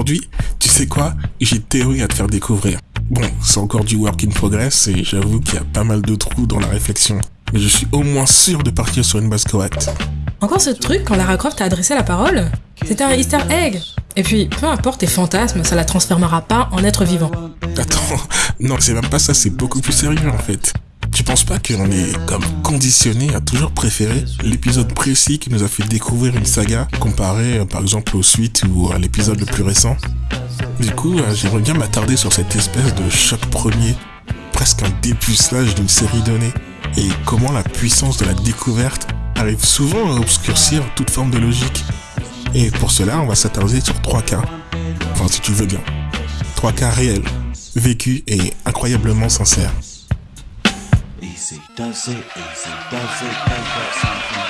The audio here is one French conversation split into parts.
aujourd'hui, tu sais quoi? J'ai une théorie à te faire découvrir. Bon, c'est encore du work in progress et j'avoue qu'il y a pas mal de trous dans la réflexion. Mais je suis au moins sûr de partir sur une base correcte. Encore ce truc quand Lara Croft t'a adressé la parole? C'était un easter egg Et puis, peu importe tes fantasmes, ça la transformera pas en être vivant. Attends, non, c'est même pas ça, c'est beaucoup plus sérieux en fait. Tu penses pas qu'on est comme conditionné à toujours préférer l'épisode précis qui nous a fait découvrir une saga comparé euh, par exemple aux suites ou à l'épisode le plus récent Du coup, euh, j'aimerais bien m'attarder sur cette espèce de choc premier, presque un dépucelage d'une série donnée, et comment la puissance de la découverte arrive souvent à obscurcir toute forme de logique. Et pour cela, on va s'attarder sur trois cas. Enfin, si tu veux bien. Trois cas réels, vécus et incroyablement sincères. Easy does it, easy does it, première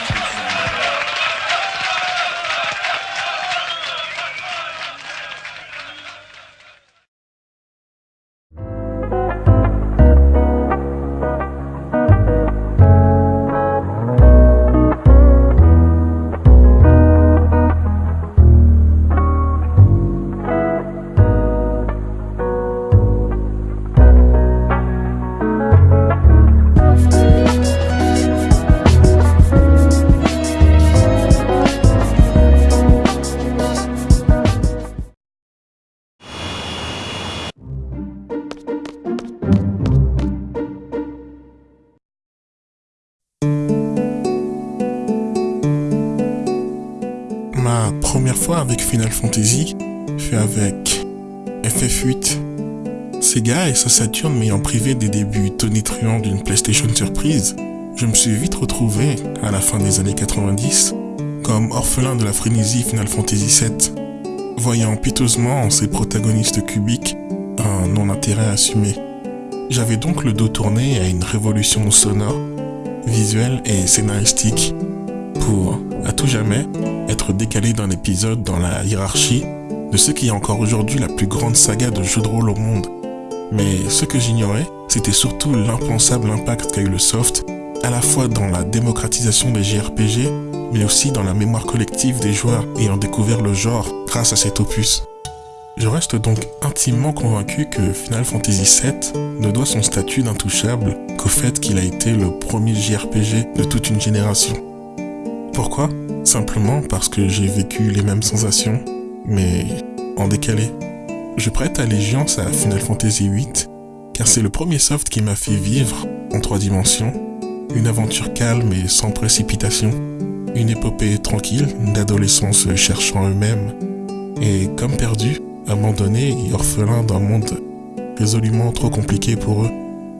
fois avec Final Fantasy fait avec FF8. Sega et sa Saturn m'ayant privé des débuts tonitruants d'une PlayStation Surprise, je me suis vite retrouvé, à la fin des années 90, comme orphelin de la frénésie Final Fantasy VII, voyant piteusement en ses protagonistes cubiques un non-intérêt assumé. J'avais donc le dos tourné à une révolution sonore, visuelle et scénaristique, pour, à tout jamais, décalé d'un épisode dans la hiérarchie de ce qui est encore aujourd'hui la plus grande saga de jeux de rôle au monde. Mais ce que j'ignorais, c'était surtout l'impensable impact qu'a eu le soft, à la fois dans la démocratisation des JRPG, mais aussi dans la mémoire collective des joueurs ayant découvert le genre grâce à cet opus. Je reste donc intimement convaincu que Final Fantasy VII ne doit son statut d'intouchable qu'au fait qu'il a été le premier JRPG de toute une génération. Pourquoi? Simplement parce que j'ai vécu les mêmes sensations, mais en décalé. Je prête allégeance à Final Fantasy VIII, car c'est le premier soft qui m'a fait vivre, en trois dimensions, une aventure calme et sans précipitation, une épopée tranquille d'adolescence cherchant eux-mêmes, et comme perdus, abandonnés et orphelins d'un monde résolument trop compliqué pour eux,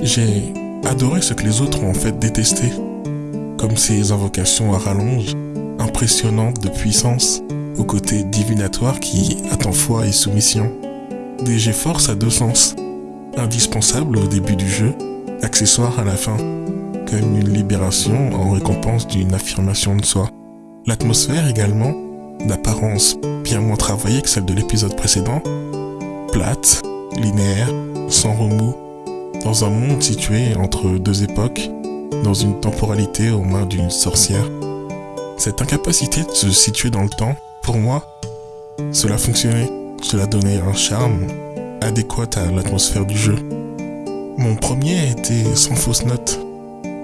j'ai adoré ce que les autres ont en fait détesté, comme ces invocations à rallonge, impressionnante de puissance, au côté divinatoire qui attend foi et soumission. Des force à deux sens, indispensable au début du jeu, accessoire à la fin, comme une libération en récompense d'une affirmation de soi. L'atmosphère également, d'apparence bien moins travaillée que celle de l'épisode précédent, plate, linéaire, sans remous, dans un monde situé entre deux époques, dans une temporalité aux mains d'une sorcière. Cette incapacité de se situer dans le temps, pour moi, cela fonctionnait. Cela donnait un charme adéquat à l'atmosphère du jeu. Mon premier était sans fausse note,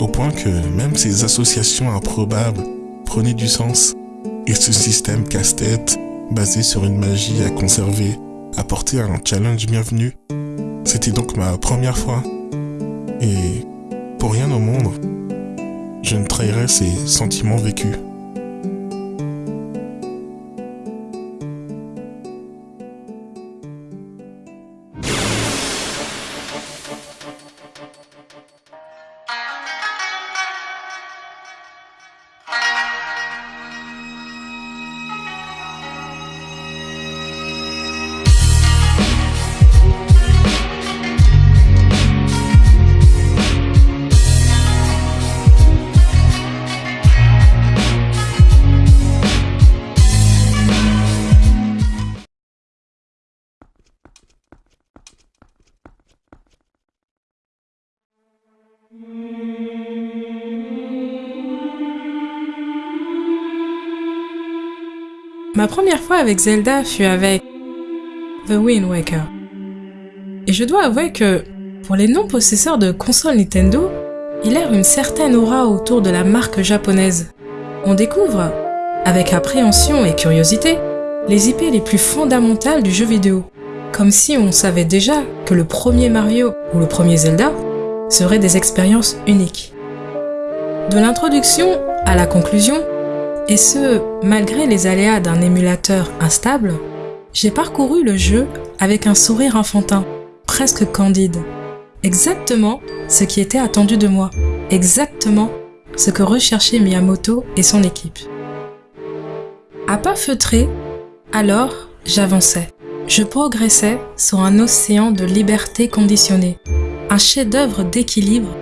au point que même ces associations improbables prenaient du sens, et ce système casse-tête, basé sur une magie à conserver, apportait un challenge bienvenu. C'était donc ma première fois, et pour rien au monde, je ne trahirais ces sentiments vécus. Ma première fois avec Zelda fut avec The Wind Waker. Et je dois avouer que, pour les non-possesseurs de consoles Nintendo, il erre une certaine aura autour de la marque japonaise. On découvre, avec appréhension et curiosité, les IP les plus fondamentales du jeu vidéo. Comme si on savait déjà que le premier Mario ou le premier Zelda seraient des expériences uniques. De l'introduction à la conclusion, et ce, malgré les aléas d'un émulateur instable, j'ai parcouru le jeu avec un sourire enfantin, presque candide. Exactement ce qui était attendu de moi, exactement ce que recherchaient Miyamoto et son équipe. À pas feutré, alors j'avançais. Je progressais sur un océan de liberté conditionnée, un chef-d'œuvre d'équilibre,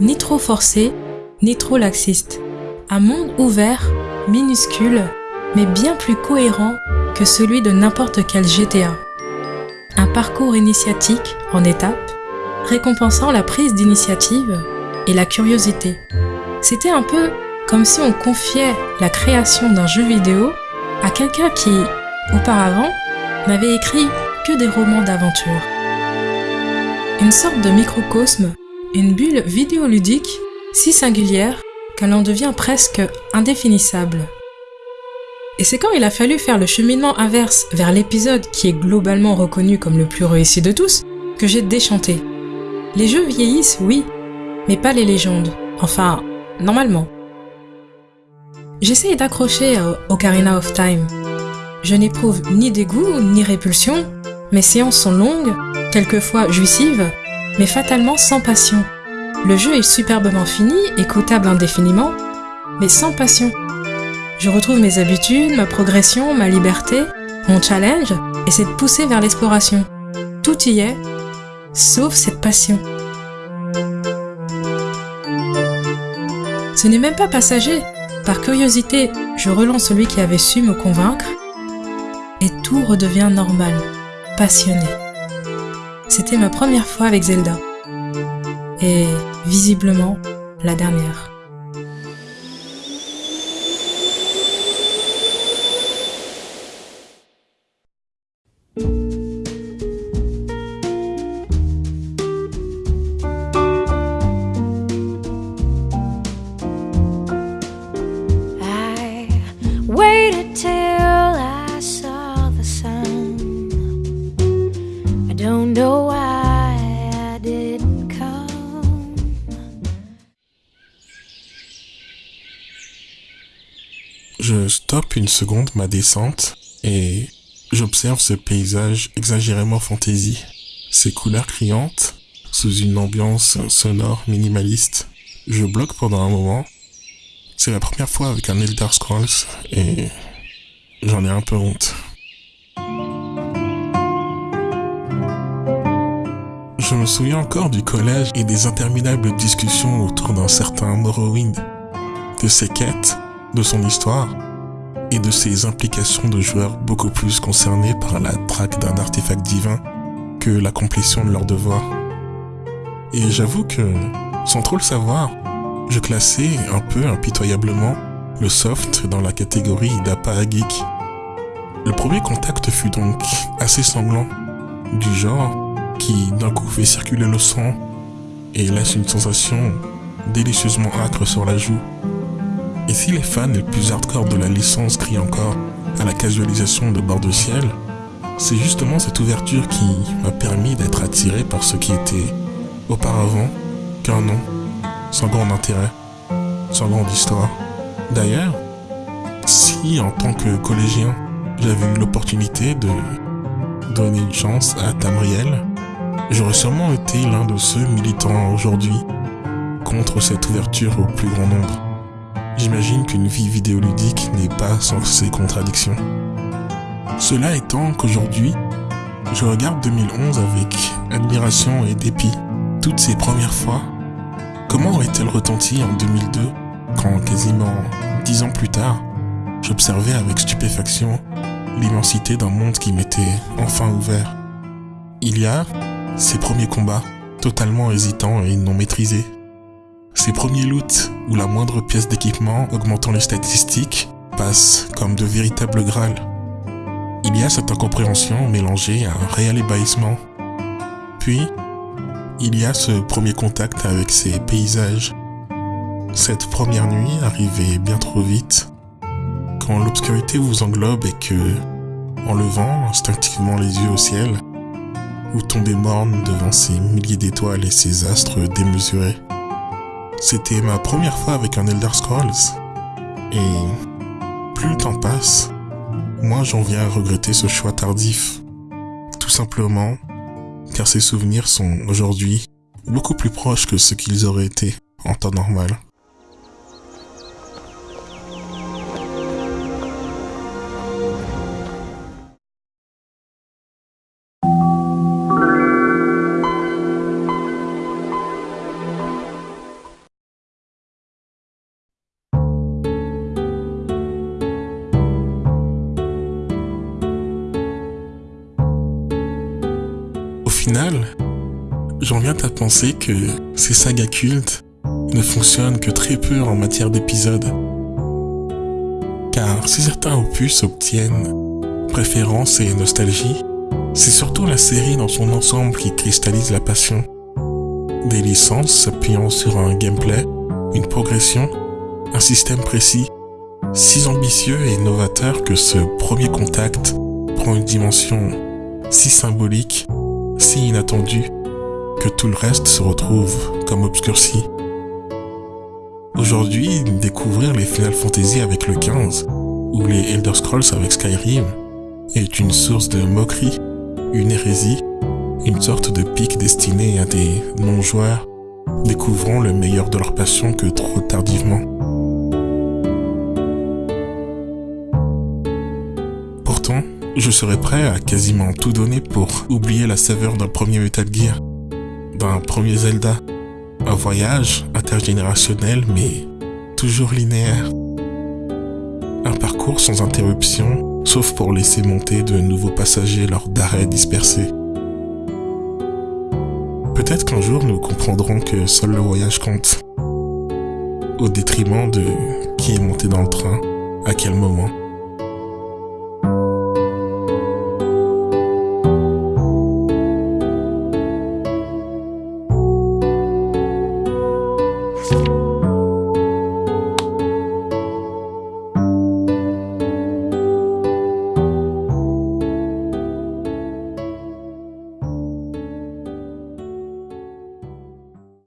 ni trop forcé, ni trop laxiste. Un monde ouvert, minuscule, mais bien plus cohérent que celui de n'importe quel GTA. Un parcours initiatique en étapes, récompensant la prise d'initiative et la curiosité. C'était un peu comme si on confiait la création d'un jeu vidéo à quelqu'un qui, auparavant, n'avait écrit que des romans d'aventure. Une sorte de microcosme, une bulle vidéoludique si singulière qu'elle en devient presque indéfinissable. Et c'est quand il a fallu faire le cheminement inverse vers l'épisode qui est globalement reconnu comme le plus réussi de tous que j'ai déchanté. Les jeux vieillissent, oui, mais pas les légendes. Enfin, normalement. J'essaye d'accrocher au Ocarina of Time. Je n'éprouve ni dégoût ni répulsion. Mes séances sont longues, quelquefois jouissives, mais fatalement sans passion. Le jeu est superbement fini, écoutable indéfiniment, mais sans passion. Je retrouve mes habitudes, ma progression, ma liberté, mon challenge et cette poussée vers l'exploration. Tout y est, sauf cette passion. Ce n'est même pas passager. Par curiosité, je relance celui qui avait su me convaincre et tout redevient normal, passionné. C'était ma première fois avec Zelda. Et visiblement la dernière. Stoppe une seconde ma descente et j'observe ce paysage exagérément fantaisie. Ces couleurs criantes, sous une ambiance sonore minimaliste. Je bloque pendant un moment. C'est la première fois avec un Elder Scrolls et j'en ai un peu honte. Je me souviens encore du collège et des interminables discussions autour d'un certain Morrowind, de ses quêtes, de son histoire et de ses implications de joueurs beaucoup plus concernés par la traque d'un artefact divin que l'accomplissement de leurs devoirs. Et j'avoue que, sans trop le savoir, je classais un peu impitoyablement le soft dans la catégorie d'APA geek. Le premier contact fut donc assez sanglant, du genre qui d'un coup fait circuler le sang et laisse une sensation délicieusement âcre sur la joue. Et si les fans les plus hardcore de la licence crient encore à la casualisation de bord de ciel, c'est justement cette ouverture qui m'a permis d'être attiré par ce qui était auparavant qu'un nom, sans grand intérêt, sans grande histoire. D'ailleurs, si en tant que collégien, j'avais eu l'opportunité de donner une chance à Tamriel, j'aurais sûrement été l'un de ceux militants aujourd'hui contre cette ouverture au plus grand nombre. J'imagine qu'une vie vidéoludique n'est pas sans ses contradictions. Cela étant qu'aujourd'hui, je regarde 2011 avec admiration et dépit. Toutes ces premières fois, comment aurait-elle retenti en 2002 quand quasiment dix ans plus tard, j'observais avec stupéfaction l'immensité d'un monde qui m'était enfin ouvert? Il y a ces premiers combats, totalement hésitants et non maîtrisés. Ces premiers loots où la moindre pièce d'équipement augmentant les statistiques passe comme de véritables grâles. il y a cette incompréhension mélangée à un réel ébahissement. Puis, il y a ce premier contact avec ces paysages. Cette première nuit arrivée bien trop vite, quand l'obscurité vous englobe et que, en levant instinctivement les yeux au ciel, vous tombez morne devant ces milliers d'étoiles et ces astres démesurés. C'était ma première fois avec un Elder Scrolls, et plus le temps passe, moi j'en viens à regretter ce choix tardif. Tout simplement car ces souvenirs sont aujourd'hui beaucoup plus proches que ce qu'ils auraient été en temps normal. Final, j'en viens à penser que ces sagas cultes ne fonctionnent que très peu en matière d'épisodes. Car si certains opus obtiennent préférence et nostalgie, c'est surtout la série dans son ensemble qui cristallise la passion. Des licences s'appuyant sur un gameplay, une progression, un système précis, si ambitieux et novateur que ce premier contact prend une dimension si symbolique, si inattendue, que tout le reste se retrouve comme obscurci. Aujourd'hui, découvrir les Final Fantasy avec le 15 ou les Elder Scrolls avec Skyrim est une source de moquerie, une hérésie, une sorte de pic destiné à des non-joueurs découvrant le meilleur de leur passion que trop tardivement. Je serais prêt à quasiment tout donner pour oublier la saveur d'un premier Metal Gear, d'un premier Zelda, un voyage intergénérationnel mais toujours linéaire. Un parcours sans interruption, sauf pour laisser monter de nouveaux passagers lors d'arrêts dispersés. Peut-être qu'un jour nous comprendrons que seul le voyage compte, au détriment de qui est monté dans le train, à quel moment.